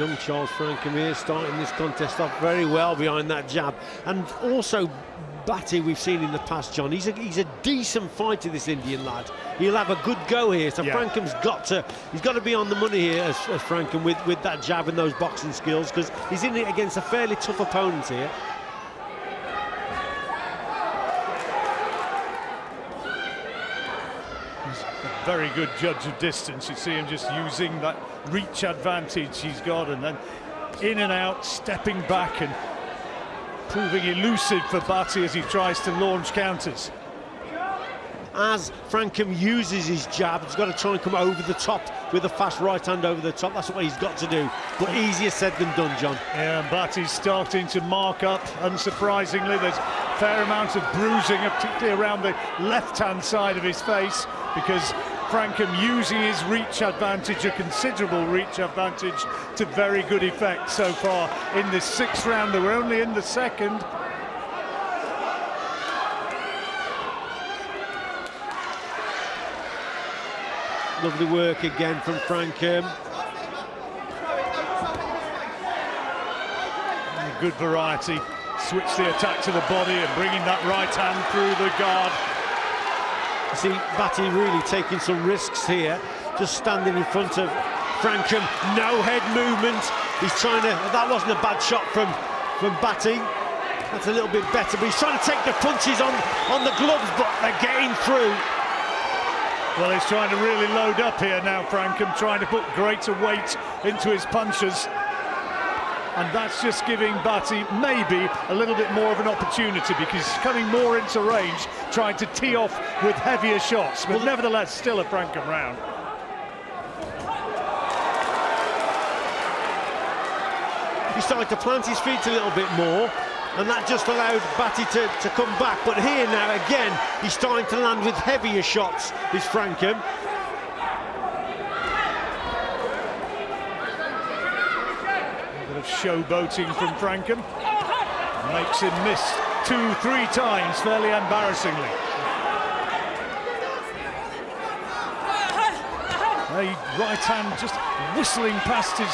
young Charles Frankham here starting this contest off very well behind that jab. And also Bhatti we've seen in the past, John. He's a, he's a decent fighter, this Indian lad. He'll have a good go here. So yeah. Frankham's got to he's got to be on the money here as, as Frankham with, with that jab and those boxing skills because he's in it against a fairly tough opponent here. Very good judge of distance. You see him just using that reach advantage he's got and then in and out, stepping back and proving elusive for Bhatti as he tries to launch counters. As Frankham uses his jab, he's got to try and come over the top with a fast right hand over the top. That's what he's got to do. But easier said than done, John. Yeah, and Bhatti's starting to mark up, unsurprisingly. There's a fair amount of bruising, particularly around the left-hand side of his face, because Frankham using his reach advantage, a considerable reach advantage, to very good effect so far in this sixth round. We're only in the second. Lovely work again from Frankham. Good variety. Switch the attack to the body and bringing that right hand through the guard. See Bhatti really taking some risks here, just standing in front of Frankham. No head movement. He's trying to, that wasn't a bad shot from, from Bhatti. That's a little bit better, but he's trying to take the punches on, on the gloves, but they're getting through. Well, he's trying to really load up here now, Frankham, trying to put greater weight into his punches and that's just giving Bhatti maybe a little bit more of an opportunity because he's coming more into range, trying to tee off with heavier shots, but well, nevertheless still a Frankham round. He started to plant his feet a little bit more, and that just allowed Bhatti to, to come back. But here now, again, he's starting to land with heavier shots, is Frankham. Of showboating from Frankham. Makes him miss two, three times, fairly embarrassingly. A right hand just whistling past his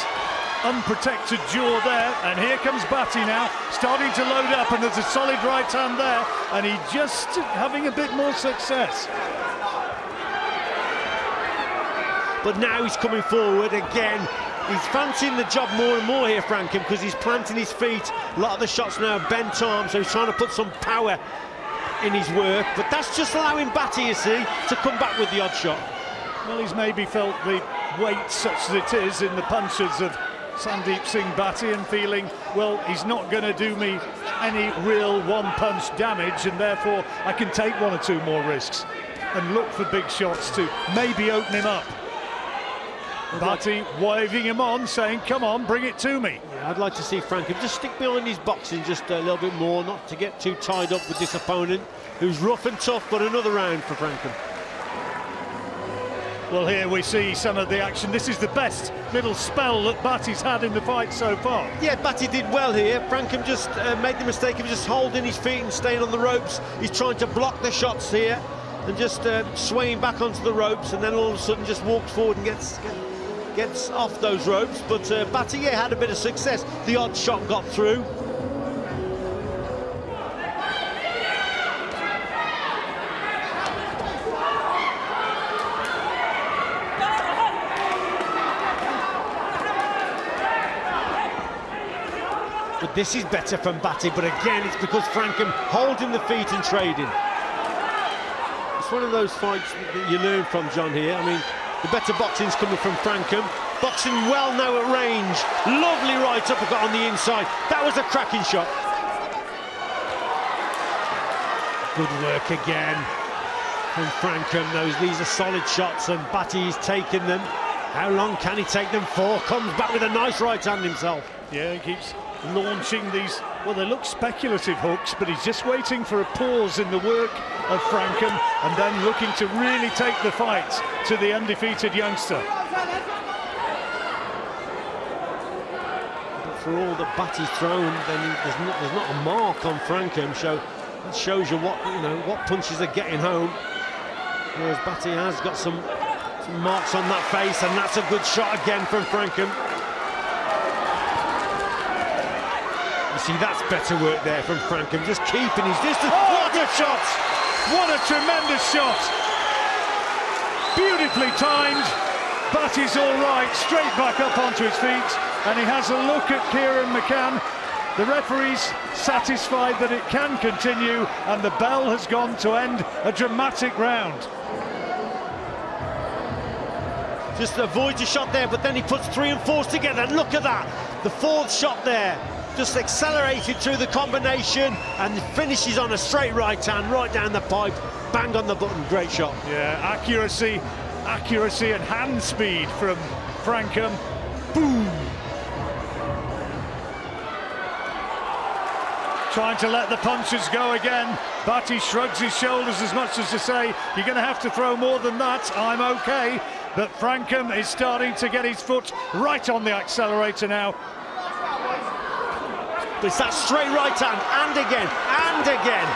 unprotected jaw there, and here comes Bhatti now, starting to load up, and there's a solid right hand there, and he just having a bit more success. But now he's coming forward again, He's fancying the job more and more here, Frankham, because he's planting his feet. A lot of the shots now bent arms, so he's trying to put some power in his work. But that's just allowing Bhatti, you see, to come back with the odd shot. Well, he's maybe felt the weight such as it is in the punches of Sandeep Singh Bhatti and feeling, well, he's not going to do me any real one-punch damage and therefore I can take one or two more risks and look for big shots to maybe open him up. Bhatti waving him on, saying, come on, bring it to me. Yeah, I'd like to see Frankham just stick behind his boxing just a little bit more, not to get too tied up with this opponent, who's rough and tough, but another round for Frankham. Well, here we see some of the action. This is the best little spell that Bhatti's had in the fight so far. Yeah, Bhatti did well here. Frankham just uh, made the mistake of just holding his feet and staying on the ropes. He's trying to block the shots here and just uh, swaying back onto the ropes and then all of a sudden just walks forward and gets, gets gets off those ropes, but uh, Bhatti had a bit of success. The odd shot got through. But this is better from Bhatti, but again, it's because Frankham holding the feet and trading. It's one of those fights that you learn from, John, here. I mean, the better boxing's coming from Frankham. Boxing well now at range. Lovely right uppercut on the inside. That was a cracking shot. Good work again from Frankham. Those, these are solid shots and Bhatti's taking them. How long can he take them for? Comes back with a nice right hand himself. Yeah, he keeps launching these, well, they look speculative hooks, but he's just waiting for a pause in the work of Frankham and then looking to really take the fight to the undefeated youngster. But for all that Bhatti's thrown, then there's not, there's not a mark on Frankham, so it shows you what you know what punches are getting home. Whereas Bhatti has got some, some marks on that face, and that's a good shot again from Frankham. See, that's better work there from Frankham, just keeping his distance. Oh, what a shot! What a tremendous shot! Beautifully timed. Bhatti's all right, straight back up onto his feet, and he has a look at Kieran McCann. The referee's satisfied that it can continue, and the bell has gone to end a dramatic round. Just avoids a shot there, but then he puts three and four together. Look at that. The fourth shot there just accelerated through the combination and finishes on a straight right hand, right down the pipe, bang on the button. Great shot. Yeah, accuracy, accuracy and hand speed from Frankham. Boom. Trying to let the punches go again. Bhatti shrugs his shoulders as much as to say, you're going to have to throw more than that. I'm okay. But Frankham is starting to get his foot right on the accelerator now. It's that straight right hand, and again, and again.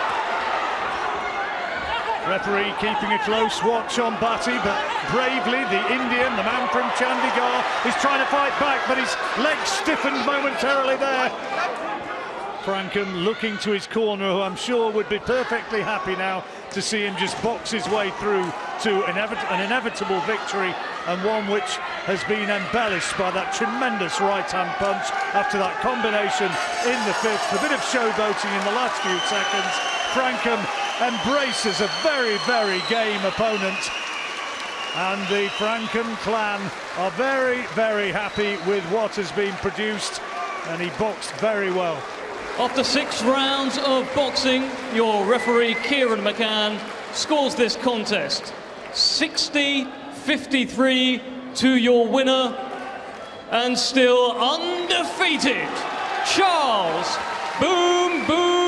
Referee keeping a close watch on Bhatti, but bravely the Indian, the man from Chandigarh, is trying to fight back, but his legs stiffened momentarily there. Frankham looking to his corner, who I'm sure would be perfectly happy now to see him just box his way through to an, an inevitable victory and one which has been embellished by that tremendous right-hand punch after that combination in the fifth. A bit of showboating in the last few seconds. Frankham embraces a very, very game opponent and the Frankham clan are very, very happy with what has been produced and he boxed very well. After six rounds of boxing, your referee Kieran McCann scores this contest 53 to your winner and still undefeated, Charles Boom Boom.